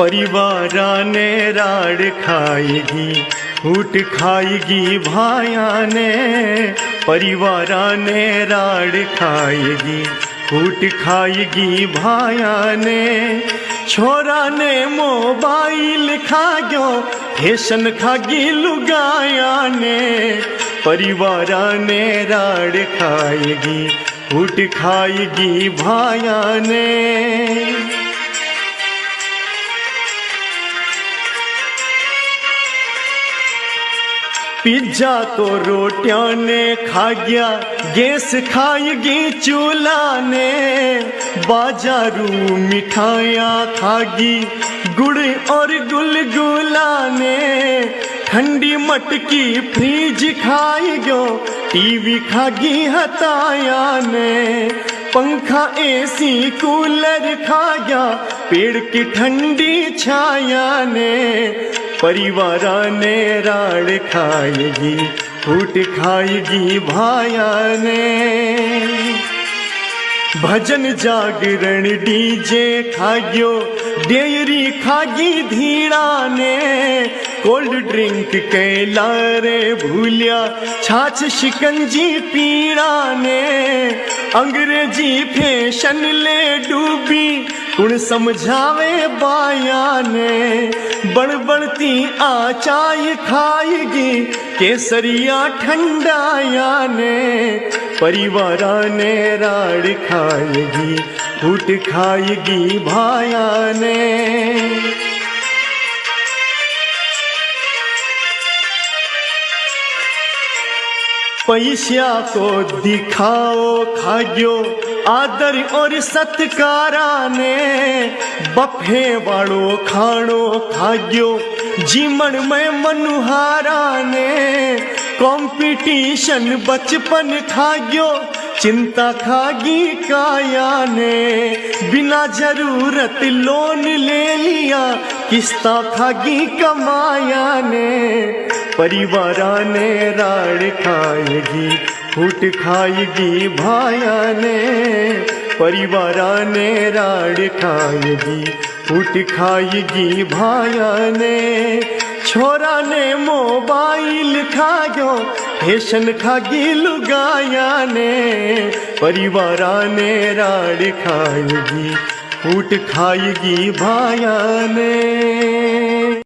परिवारा ने राड़ खाएगी फूट खाएगी भाया ने परिवारा ने राड़ खाएगी फूट खाएगी भाया ने छोरा ने मोबाइल खा गयो फ़ैशन खागी लुगाया ने परिवारा ने राड़ खाएगी फूट खाएगी भाया ने पिज्जा तो रोटियाँ ने खा गया, गैस खाएगी चूल्हा ने बाजारू मिठाइयाँ खागी गुड़ और गुलगुला ने ठंडी मटकी फ्रीज खाई गो टीवी खागी हताया ने पंखा एसी कूलर खा गया पेड़ की ठंडी छाया ने परिवार ने राड़ खाएगी, फूट खाएगी भाया ने। भजन जागरण डीजे खागियो डेयरी खागी धीड़ा ने कोल्ड ड्रिंक कैलारे भूलिया, छाछ शिकंजी पीड़ा ने अंग्रेज़ी फ़ैशन ले डूबी, कुण समझावे बाया ने बड़बड़ती आचाई खाएगी, केसरिया ठंडाया ने परिवारा ने राड़ खाएगी फूट खाएगी भाया ने पैसा को दिखाओ खाग्यो आदर और सत्कारा ने बफे वालो खाणो खाग्यो जीवन में मनुहारा ने कंपटीशन बचपन खाग्यो चिंता खागी काया ने। बिना ज़रूरत लोन ले लिया। किस्ता खागी कमाया ने। परिवारा ने राड़ खाएगी, फूट खाएगी भाया ने। परिवारा ने राड़ खाएगी, फूट खाएगी भाया ने। छोरा ने मोबाइल खा गयो खागी लुगाया ने परिवार ने राड़ खाएगी, फूट खाएगी भाया ने।